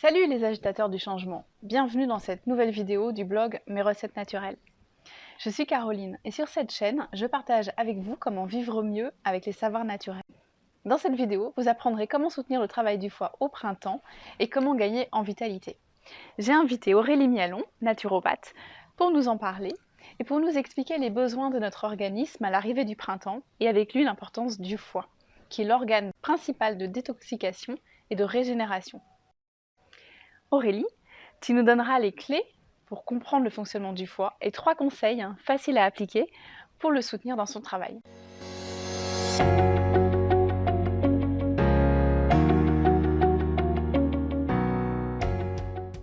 Salut les agitateurs du changement, bienvenue dans cette nouvelle vidéo du blog Mes recettes naturelles. Je suis Caroline et sur cette chaîne, je partage avec vous comment vivre mieux avec les savoirs naturels. Dans cette vidéo, vous apprendrez comment soutenir le travail du foie au printemps et comment gagner en vitalité. J'ai invité Aurélie Mialon, naturopathe, pour nous en parler et pour nous expliquer les besoins de notre organisme à l'arrivée du printemps et avec lui l'importance du foie, qui est l'organe principal de détoxication et de régénération. Aurélie, tu nous donneras les clés pour comprendre le fonctionnement du foie et trois conseils hein, faciles à appliquer pour le soutenir dans son travail.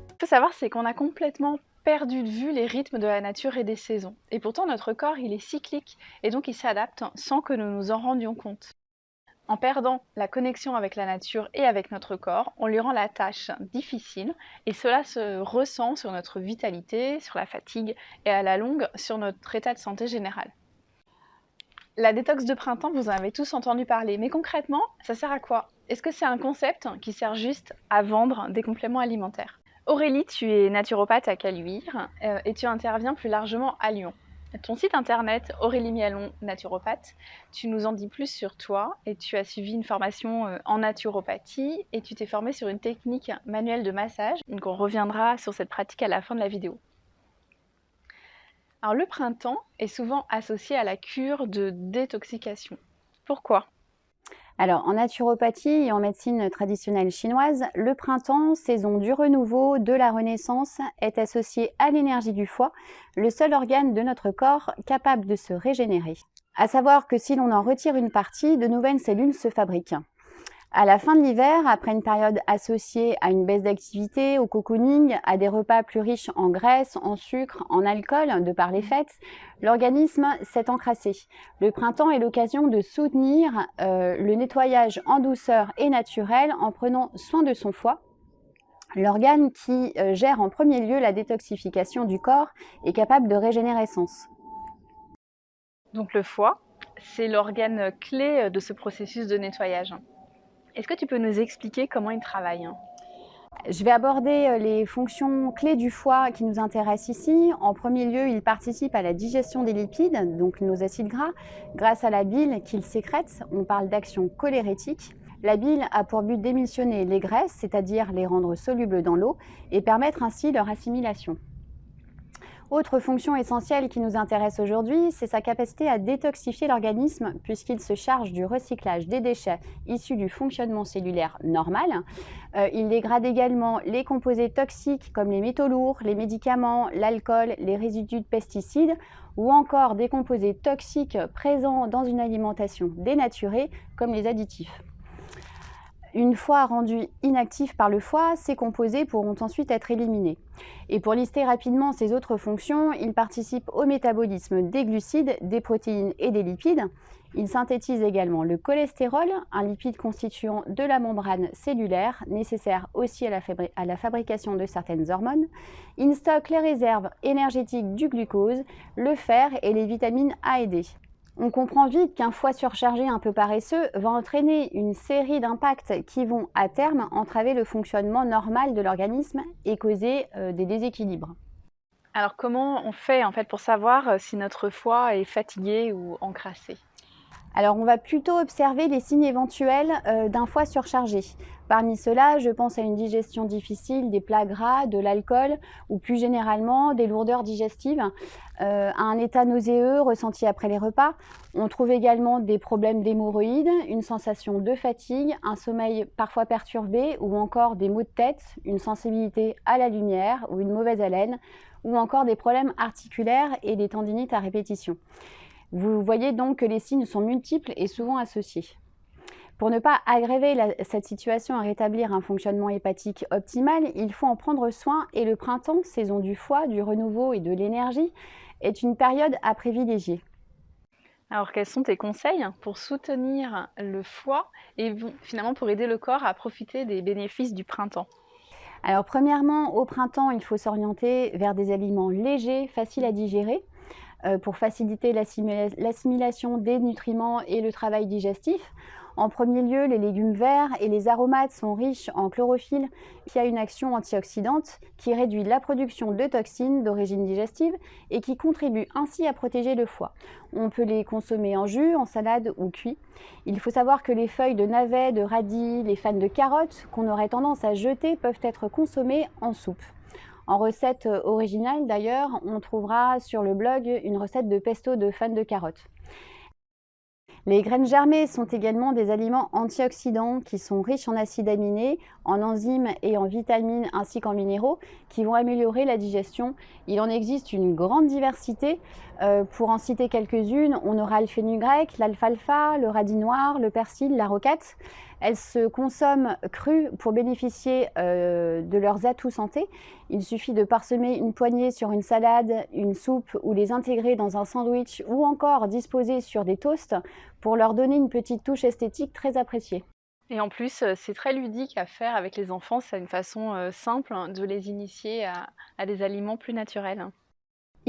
Ce qu'il faut savoir, c'est qu'on a complètement perdu de vue les rythmes de la nature et des saisons. Et pourtant, notre corps, il est cyclique et donc il s'adapte sans que nous nous en rendions compte. En perdant la connexion avec la nature et avec notre corps, on lui rend la tâche difficile et cela se ressent sur notre vitalité, sur la fatigue et à la longue sur notre état de santé général. La détox de printemps, vous en avez tous entendu parler, mais concrètement, ça sert à quoi? Est-ce que c'est un concept qui sert juste à vendre des compléments alimentaires? Aurélie, tu es naturopathe à Caluire euh, et tu interviens plus largement à Lyon ton site internet Aurélie Mialon, naturopathe. Tu nous en dis plus sur toi et tu as suivi une formation euh, en naturopathie et tu t'es formée sur une technique manuelle de massage. Donc on reviendra sur cette pratique à la fin de la vidéo. Alors le printemps est souvent associé à la cure de détoxication. Pourquoi? Alors, en naturopathie et en médecine traditionnelle chinoise, le printemps, saison du renouveau, de la renaissance, est associé à l'énergie du foie, le seul organe de notre corps capable de se régénérer. À savoir que si l'on en retire une partie, de nouvelles cellules se fabriquent. À la fin de l'hiver, après une période associée à une baisse d'activité, au cocooning, à des repas plus riches en graisse, en sucre, en alcool, de par les fêtes, l'organisme s'est encrassé. Le printemps est l'occasion de soutenir euh, le nettoyage en douceur et naturel en prenant soin de son foie, l'organe qui euh, gère en premier lieu la détoxification du corps est capable de régénérescence. Donc le foie, c'est l'organe clé de ce processus de nettoyage. Est-ce que tu peux nous expliquer comment il travaille hein? Je vais aborder euh, les fonctions clés du foie qui nous intéressent ici. En premier lieu, il participe à la digestion des lipides, donc nos acides gras, grâce à la bile qu'il sécrète. On parle d'action cholérétique. La bile a pour but d'émissionner les graisses, c'est-à-dire les rendre solubles dans l'eau, et permettre ainsi leur assimilation. Autre fonction essentielle qui nous intéresse aujourd'hui, c'est sa capacité à détoxifier l'organisme puisqu'il se charge du recyclage des déchets issus du fonctionnement cellulaire normal. Euh, il dégrade également les composés toxiques comme les métaux lourds, les médicaments, l'alcool, les résidus de pesticides ou encore des composés toxiques présents dans une alimentation dénaturée comme les additifs. Une fois rendus inactifs par le foie, ces composés pourront ensuite être éliminés. Et pour lister rapidement ces autres fonctions, il participe au métabolisme des glucides, des protéines et des lipides. Il synthétise également le cholestérol, un lipide constituant de la membrane cellulaire, nécessaire aussi à la, à la fabrication de certaines hormones. Il stocke les réserves énergétiques du glucose, le fer et les vitamines A et D. On comprend vite qu'un foie surchargé un peu paresseux va entraîner une série d'impacts qui vont à terme entraver le fonctionnement normal de l'organisme et causer euh, des déséquilibres. Alors comment on fait en fait pour savoir euh, si notre foie est fatigué ou encrassé? Alors, on va plutôt observer les signes éventuels euh, d'un foie surchargé. Parmi ceux-là, je pense à une digestion difficile, des plats gras, de l'alcool ou plus généralement des lourdeurs digestives, euh, un état nauséeux ressenti après les repas. On trouve également des problèmes d'hémorroïdes, une sensation de fatigue, un sommeil parfois perturbé ou encore des maux de tête, une sensibilité à la lumière ou une mauvaise haleine ou encore des problèmes articulaires et des tendinites à répétition. Vous voyez donc que les signes sont multiples et souvent associés. Pour ne pas aggraver cette situation et rétablir un fonctionnement hépatique optimal, il faut en prendre soin et le printemps, saison du foie, du renouveau et de l'énergie, est une période à privilégier. Alors quels sont tes conseils pour soutenir le foie et finalement pour aider le corps à profiter des bénéfices du printemps? Alors premièrement, au printemps, il faut s'orienter vers des aliments légers, faciles à digérer. Pour faciliter l'assimilation des nutriments et le travail digestif. En premier lieu, les légumes verts et les aromates sont riches en chlorophylle qui a une action antioxydante qui réduit la production de toxines d'origine digestive et qui contribue ainsi à protéger le foie. On peut les consommer en jus, en salade ou cuit. Il faut savoir que les feuilles de navet, de radis, les fans de carottes qu'on aurait tendance à jeter peuvent être consommées en soupe. En recette originale d'ailleurs, on trouvera sur le blog une recette de pesto de fans de carottes. Les graines germées sont également des aliments antioxydants qui sont riches en acides aminés, en enzymes et en vitamines ainsi qu'en minéraux qui vont améliorer la digestion. Il en existe une grande diversité. Euh, pour en citer quelques-unes, on aura le fenugrec, l'alfalfa, le radis noir, le persil, la rocate. Elles se consomment crues pour bénéficier euh, de leurs atouts santé. Il suffit de parsemer une poignée sur une salade, une soupe ou les intégrer dans un sandwich ou encore disposer sur des toasts pour leur donner une petite touche esthétique très appréciée. Et en plus, euh, c'est très ludique à faire avec les enfants. C'est une façon euh, simple de les initier à des aliments plus naturels.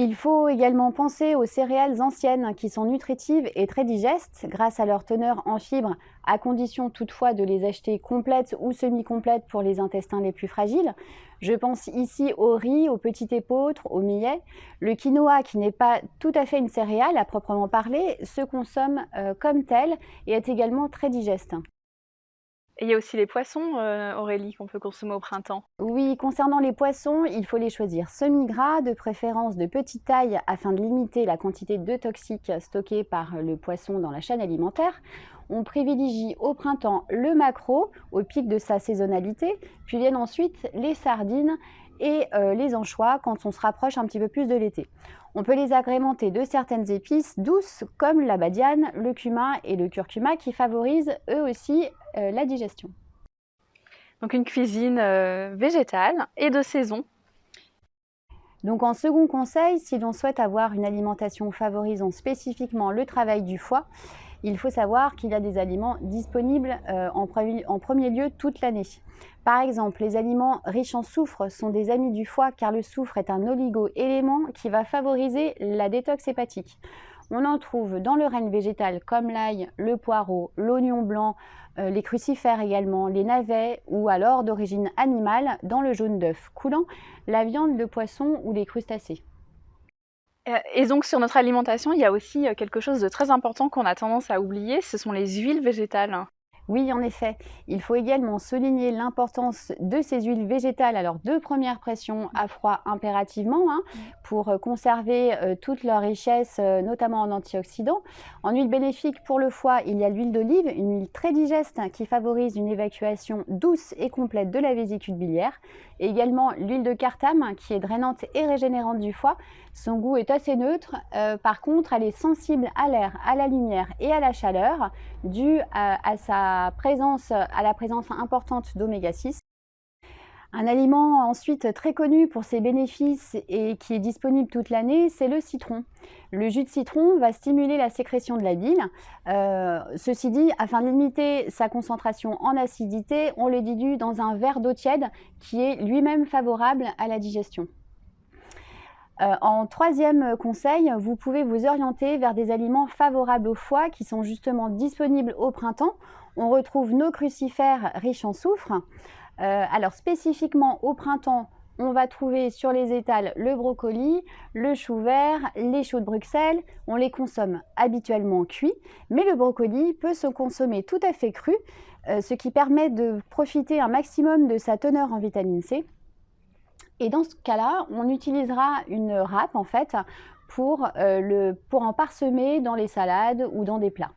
Il faut également penser aux céréales anciennes qui sont nutritives et très digestes grâce à leur teneur en fibres, à condition toutefois de les acheter complètes ou semi-complètes pour les intestins les plus fragiles. Je pense ici au riz, au petit épeautre, au millet. Le quinoa, qui n'est pas tout à fait une céréale à proprement parler, se consomme euh, comme tel et est également très digeste. Et il y a aussi les poissons, euh, Aurélie, qu'on peut consommer au printemps. Oui, concernant les poissons, il faut les choisir semi-gras, de préférence de petite taille, afin de limiter la quantité de toxiques stockés par le poisson dans la chaîne alimentaire. On privilégie au printemps le maquereau, au pic de sa saisonnalité, puis viennent ensuite les sardines et euh, les anchois quand on se rapproche un petit peu plus de l'été. On peut les agrémenter de certaines épices douces comme la badiane, le cumin et le curcuma qui favorisent eux aussi euh, la digestion. Donc une cuisine euh, végétale et de saison. Donc en second conseil, si l'on souhaite avoir une alimentation favorisant spécifiquement le travail du foie, il faut savoir qu'il y a des aliments disponibles euh, en, premier lieu toute l'année. Par exemple, les aliments riches en soufre sont des amis du foie car le soufre est un oligo-élément qui va favoriser la détox hépatique. On en trouve dans le règne végétal comme l'ail, le poireau, l'oignon blanc, euh, les crucifères également, les navets ou alors d'origine animale dans le jaune d'œuf coulant, la viande, le poisson ou les crustacés. Euh, et donc sur notre alimentation, il y a aussi euh, quelque chose de très important qu'on a tendance à oublier, ce sont les huiles végétales. Oui, en effet. Il faut également souligner l'importance de ces huiles végétales, alors de première pression à froid impérativement, hein, mm. pour euh, conserver euh, toute leur richesse, euh, notamment en antioxydants. En huile bénéfique pour le foie, il y a l'huile d'olive, une huile très digeste qui favorise une évacuation douce et complète de la vésicule biliaire. Et également l'huile de cartame qui est drainante et régénérante du foie. Son goût est assez neutre, par contre elle est sensible à l'air, à la lumière et à la chaleur, due à sa présence, à la présence importante d'oméga 6. Un aliment ensuite très connu pour ses bénéfices et qui est disponible toute l'année, c'est le citron. Le jus de citron va stimuler la sécrétion de la bile. Euh, ceci dit, afin de limiter sa concentration en acidité, on le dilue dans un verre d'eau tiède qui est lui-même favorable à la digestion. Euh, en troisième conseil, vous pouvez vous orienter vers des aliments favorables au foie qui sont justement disponibles au printemps on retrouve nos crucifères riches en soufre. Euh, alors spécifiquement au printemps, on va trouver sur les étals le brocoli, le chou vert, les choux de Bruxelles. On les consomme habituellement cuits, mais le brocoli peut se consommer tout à fait cru, euh, ce qui permet de profiter un maximum de sa teneur en vitamine C. Et dans ce cas-là, on utilisera une râpe en fait pour, euh, en parsemer dans les salades ou dans des plats.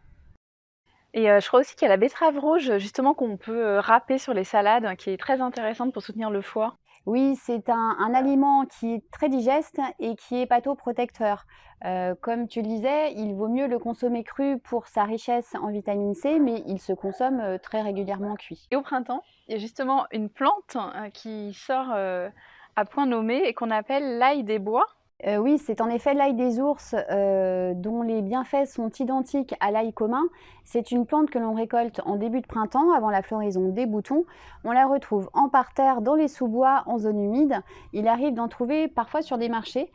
Et euh, je crois aussi qu'il y a la betterave rouge, justement, qu'on peut euh, râper sur les salades, qui est très intéressante pour soutenir le foie. Oui, c'est un, aliment qui est très digeste et qui est patoprotecteur. Euh, comme tu le disais, il vaut mieux le consommer cru pour sa richesse en vitamine C, mais il se consomme très régulièrement cuit. Et au printemps, il y a justement une plante qui sort à point nommé et qu'on appelle l'ail des bois. Euh, oui, c'est en effet l'ail des ours euh, dont les bienfaits sont identiques à l'ail commun. C'est une plante que l'on récolte en début de printemps, avant la floraison des boutons. On la retrouve en parterre, dans les sous-bois, en zone humide. Il arrive d'en trouver parfois sur des marchés.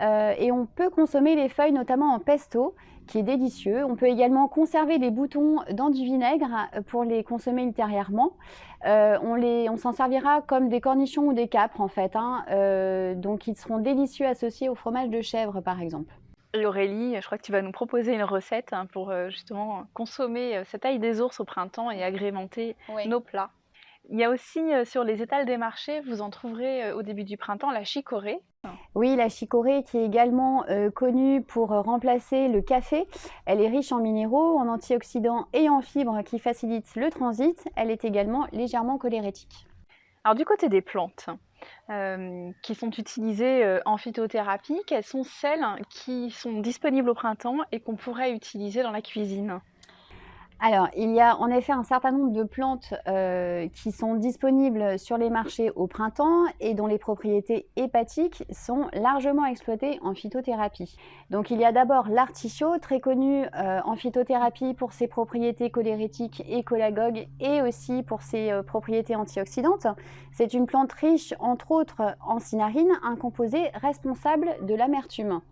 Euh, et on peut consommer les feuilles notamment en pesto, qui est délicieux. On peut également conserver les boutons dans du vinaigre pour les consommer ultérieurement. Euh, on, s'en servira comme des cornichons ou des capres en fait, hein. euh, donc ils seront délicieux associés au fromage de chèvre par exemple. Aurélie, je crois que tu vas nous proposer une recette hein, pour justement consommer cette ail des ours au printemps et agrémenter nos plats. Il y a aussi sur les étals des marchés, vous en trouverez au début du printemps la chicorée. Oui, la chicorée qui est également connue pour remplacer le café. Elle est riche en minéraux, en antioxydants et en fibres qui facilitent le transit. Elle est également légèrement cholérétique. Alors du côté des plantes qui sont utilisées en phytothérapie, quelles sont celles qui sont disponibles au printemps et qu'on pourrait utiliser dans la cuisine? Alors, il y a en effet un certain nombre de plantes euh, qui sont disponibles sur les marchés au printemps et dont les propriétés hépatiques sont largement exploitées en phytothérapie. Donc il y a d'abord l'artichaut, très connu euh, en phytothérapie pour ses propriétés cholérétiques et cholagogues et aussi pour ses euh, propriétés antioxydantes. C'est une plante riche entre autres en cinarine, un composé responsable de l'amertume.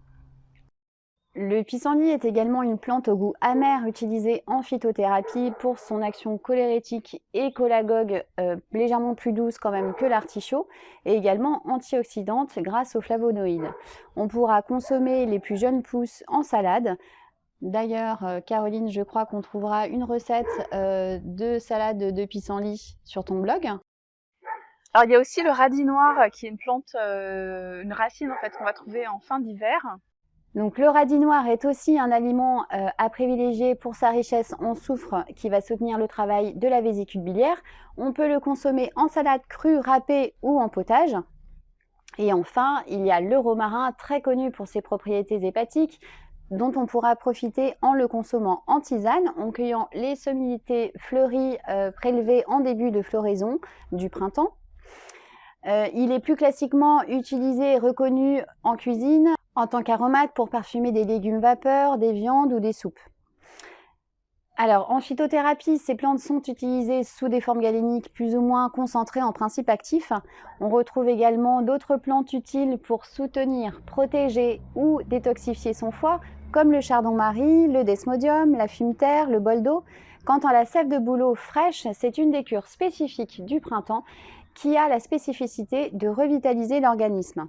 Le pissenlit est également une plante au goût amer utilisée en phytothérapie pour son action cholérétique et cholagogue euh, légèrement plus douce quand même que l'artichaut et également antioxydante grâce aux flavonoïdes. On pourra consommer les plus jeunes pousses en salade. D'ailleurs, euh, Caroline, je crois qu'on trouvera une recette euh, de salade de pissenlit sur ton blog. Alors il y a aussi le radis noir qui est une plante, une racine en fait qu'on va trouver en fin d'hiver donc le radis noir est aussi un aliment euh, à privilégier pour sa richesse en soufre qui va soutenir le travail de la vésicule biliaire. On peut le consommer en salade crue, râpée ou en potage. Et enfin, il y a le romarin, très connu pour ses propriétés hépatiques, dont on pourra profiter en le consommant en tisane, en cueillant les sommités fleuries euh, prélevées en début de floraison du printemps. Euh, il est plus classiquement utilisé et reconnu en cuisine en tant qu'aromate pour parfumer des légumes vapeur, des viandes ou des soupes. Alors, en phytothérapie, ces plantes sont utilisées sous des formes galéniques plus ou moins concentrées en principe actif. On retrouve également d'autres plantes utiles pour soutenir, protéger ou détoxifier son foie, comme le chardon-marie, le desmodium, la fumeterre, le boldo. Quant à la sève de bouleau fraîche, c'est une des cures spécifiques du printemps qui a la spécificité de revitaliser l'organisme.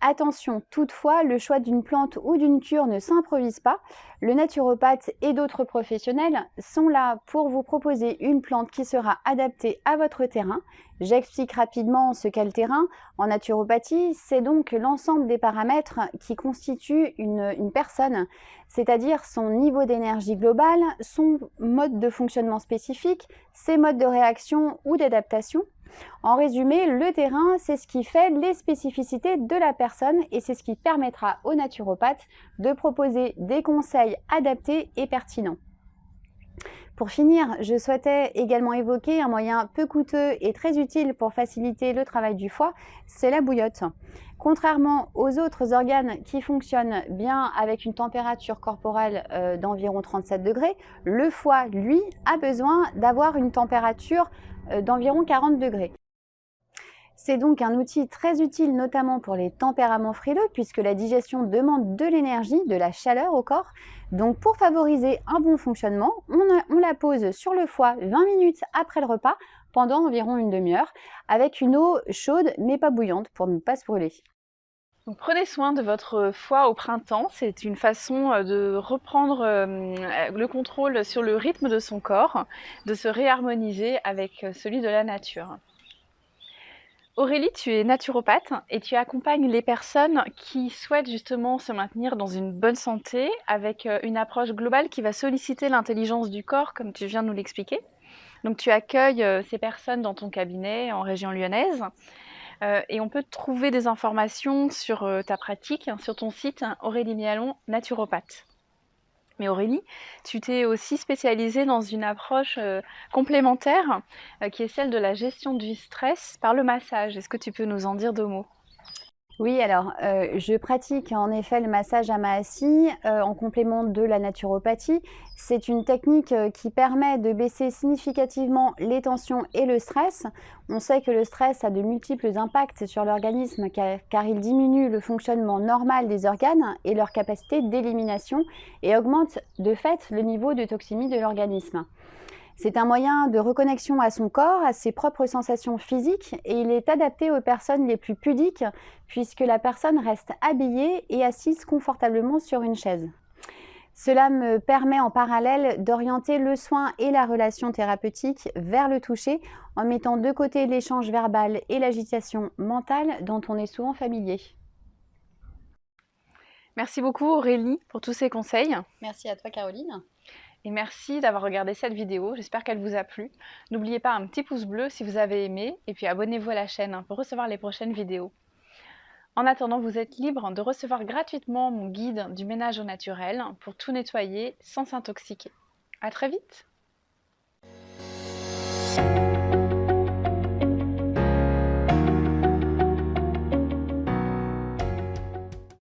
Attention, toutefois, le choix d'une plante ou d'une cure ne s'improvise pas. Le naturopathe et d'autres professionnels sont là pour vous proposer une plante qui sera adaptée à votre terrain. J'explique rapidement ce qu'est le terrain. En naturopathie, c'est donc l'ensemble des paramètres qui constituent une, personne, c'est-à-dire son niveau d'énergie globale, son mode de fonctionnement spécifique, ses modes de réaction ou d'adaptation, en résumé, le terrain, c'est ce qui fait les spécificités de la personne et c'est ce qui permettra aux naturopathes de proposer des conseils adaptés et pertinents. Pour finir, je souhaitais également évoquer un moyen peu coûteux et très utile pour faciliter le travail du foie, c'est la bouillotte. Contrairement aux autres organes qui fonctionnent bien avec une température corporelle euh, d'environ 37 degrés, le foie, lui, a besoin d'avoir une température euh, d'environ 40 degrés. C'est donc un outil très utile notamment pour les tempéraments frileux puisque la digestion demande de l'énergie, de la chaleur au corps. Donc pour favoriser un bon fonctionnement, on, la pose sur le foie 20 minutes après le repas pendant environ une demi-heure avec une eau chaude mais pas bouillante pour ne pas se brûler. Donc prenez soin de votre foie au printemps, c'est une façon euh, de reprendre euh, le contrôle sur le rythme de son corps, de se réharmoniser avec euh, celui de la nature. Aurélie, tu es naturopathe et tu accompagnes les personnes qui souhaitent justement se maintenir dans une bonne santé avec une approche globale qui va solliciter l'intelligence du corps, comme tu viens de nous l'expliquer. Donc tu accueilles ces personnes dans ton cabinet en région lyonnaise euh, et on peut trouver des informations sur euh, ta pratique sur ton site hein, Aurélie Mialon, naturopathe. Mais Aurélie, tu t'es aussi spécialisée dans une approche euh, complémentaire qui est celle de la gestion du stress par le massage. Est-ce que tu peux nous en dire deux mots? Oui, alors euh, je pratique en effet le massage à Mahasi euh, en complément de la naturopathie. C'est une technique euh, qui permet de baisser significativement les tensions et le stress. On sait que le stress a de multiples impacts sur l'organisme car, car, il diminue le fonctionnement normal des organes et leur capacité d'élimination et augmente de fait le niveau de toxémie de l'organisme. C'est un moyen de reconnexion à son corps, à ses propres sensations physiques et il est adapté aux personnes les plus pudiques puisque la personne reste habillée et assise confortablement sur une chaise. Cela me permet en parallèle d'orienter le soin et la relation thérapeutique vers le toucher en mettant de côté l'échange verbal et l'agitation mentale dont on est souvent familier. Merci beaucoup Aurélie pour tous ces conseils. Merci à toi Caroline et merci d'avoir regardé cette vidéo, j'espère qu'elle vous a plu. N'oubliez pas un petit pouce bleu si vous avez aimé, et puis abonnez-vous à la chaîne pour recevoir les prochaines vidéos. En attendant, vous êtes libre de recevoir gratuitement mon guide du ménage au naturel pour tout nettoyer sans s'intoxiquer. A très vite